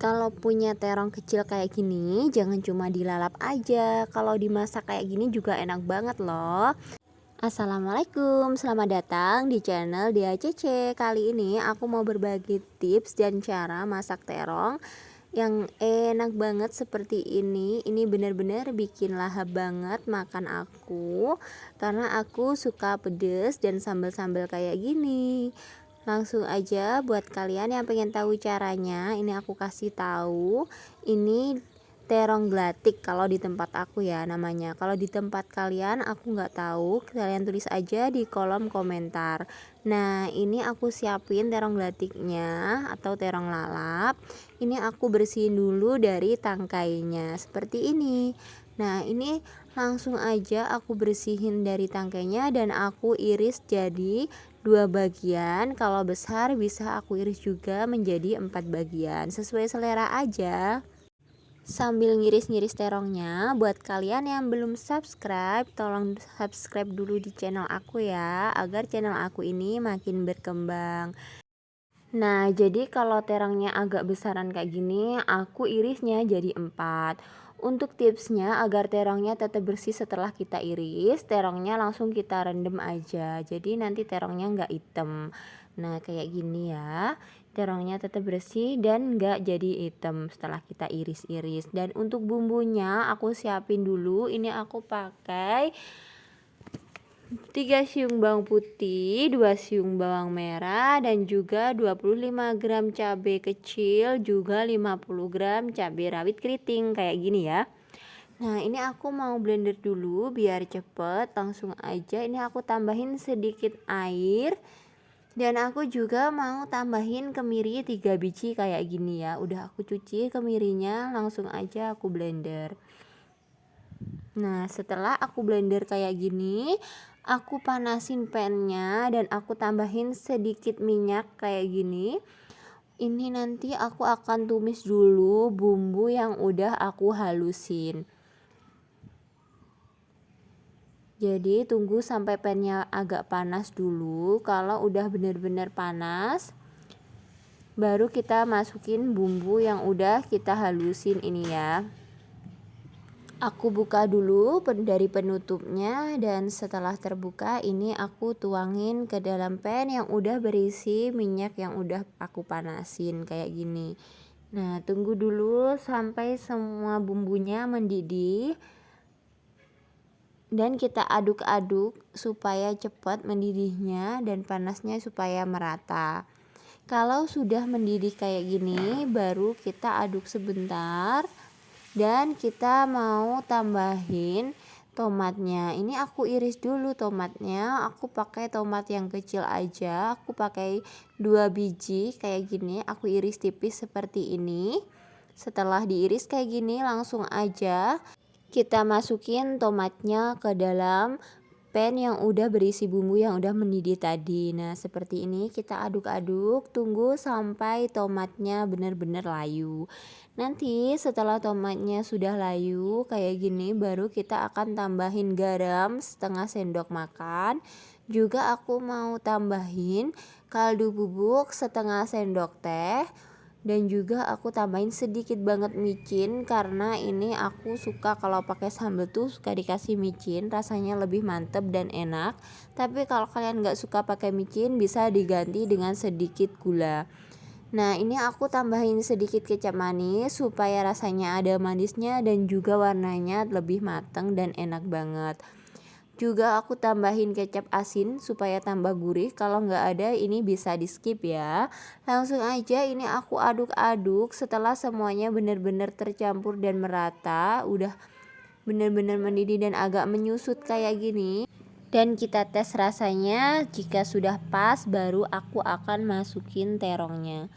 Kalau punya terong kecil kayak gini, jangan cuma dilalap aja. Kalau dimasak kayak gini juga enak banget loh. Assalamualaikum, selamat datang di channel Dia Cece. Kali ini aku mau berbagi tips dan cara masak terong yang enak banget seperti ini. Ini benar-benar bikin lahap banget makan aku karena aku suka pedes dan sambal-sambal kayak gini langsung aja buat kalian yang pengen tahu caranya ini aku kasih tahu ini terong glatik kalau di tempat aku ya namanya. Kalau di tempat kalian aku nggak tahu kalian tulis aja di kolom komentar. Nah ini aku siapin terong glatiknya atau terong lalap. Ini aku bersihin dulu dari tangkainya seperti ini. Nah ini langsung aja aku bersihin dari tangkainya dan aku iris jadi dua bagian. Kalau besar bisa aku iris juga menjadi empat bagian. Sesuai selera aja. Sambil ngiris-ngiris terongnya buat kalian yang belum subscribe tolong subscribe dulu di channel aku ya agar channel aku ini makin berkembang. Nah jadi kalau terongnya agak besaran kayak gini aku irisnya jadi empat untuk tipsnya agar terongnya tetap bersih setelah kita iris, terongnya langsung kita rendam aja. Jadi nanti terongnya nggak hitam. Nah kayak gini ya, terongnya tetap bersih dan nggak jadi hitam setelah kita iris-iris. Dan untuk bumbunya aku siapin dulu. Ini aku pakai 3 siung bawang putih, 2 siung bawang merah dan juga 25 gram cabai kecil, juga 50 gram cabai rawit keriting kayak gini ya. Nah, ini aku mau blender dulu biar cepet, langsung aja ini aku tambahin sedikit air. Dan aku juga mau tambahin kemiri 3 biji kayak gini ya. Udah aku cuci kemirinya, langsung aja aku blender. Nah, setelah aku blender kayak gini, aku panasin pannya dan aku tambahin sedikit minyak kayak gini. Ini nanti aku akan tumis dulu bumbu yang udah aku halusin. Jadi tunggu sampai pannya agak panas dulu. Kalau udah bener-bener panas baru kita masukin bumbu yang udah kita halusin ini ya aku buka dulu dari penutupnya dan setelah terbuka ini aku tuangin ke dalam pan yang udah berisi minyak yang udah aku panasin kayak gini. Nah tunggu dulu sampai semua bumbunya mendidih. Dan kita aduk-aduk supaya cepat mendidihnya dan panasnya supaya merata. Kalau sudah mendidih kayak gini baru kita aduk sebentar dan kita mau tambahin tomatnya. Ini aku iris dulu tomatnya. Aku pakai tomat yang kecil aja. Aku pakai dua biji kayak gini. Aku iris tipis seperti ini. Setelah diiris kayak gini langsung aja kita masukin tomatnya ke dalam pan yang udah berisi bumbu yang udah mendidih tadi. Nah seperti ini kita aduk-aduk tunggu sampai tomatnya benar-benar layu. Nanti setelah tomatnya sudah layu kayak gini baru kita akan tambahin garam setengah sendok makan. Juga aku mau tambahin kaldu bubuk setengah sendok teh dan juga aku tambahin sedikit banget micin karena ini aku suka kalau pakai sambal tuh suka dikasih micin rasanya lebih mantep dan enak. Tapi kalau kalian nggak suka pakai micin bisa diganti dengan sedikit gula. Nah ini aku tambahin sedikit kecap manis supaya rasanya ada manisnya dan juga warnanya lebih mateng dan enak banget juga aku tambahin kecap asin supaya tambah gurih. Kalau nggak ada ini bisa di skip ya. Langsung aja ini aku aduk-aduk setelah semuanya benar-benar tercampur dan merata. Udah benar-benar mendidih dan agak menyusut kayak gini. Dan kita tes rasanya. Jika sudah pas baru aku akan masukin terongnya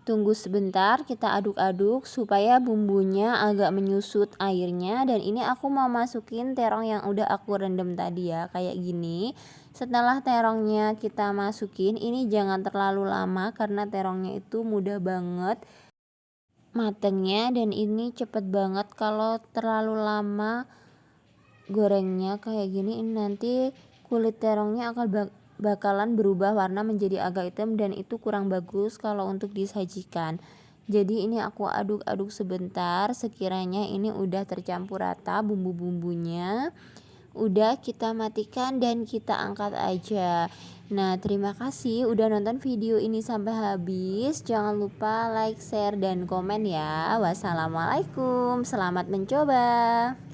Tunggu sebentar, kita aduk-aduk supaya bumbunya agak menyusut airnya dan ini aku mau masukin terong yang udah aku rendam tadi ya, kayak gini. Setelah terongnya kita masukin, ini jangan terlalu lama karena terongnya itu mudah banget matengnya dan ini cepet banget kalau terlalu lama gorengnya kayak gini ini nanti kulit terongnya akan bakalan berubah warna menjadi agak hitam dan itu kurang bagus kalau untuk disajikan jadi ini aku aduk-aduk sebentar sekiranya ini udah tercampur rata bumbu-bumbunya udah kita matikan dan kita angkat aja Nah, terima kasih udah nonton video ini sampai habis. Jangan lupa like, share, dan komen ya. Wassalamualaikum, selamat mencoba.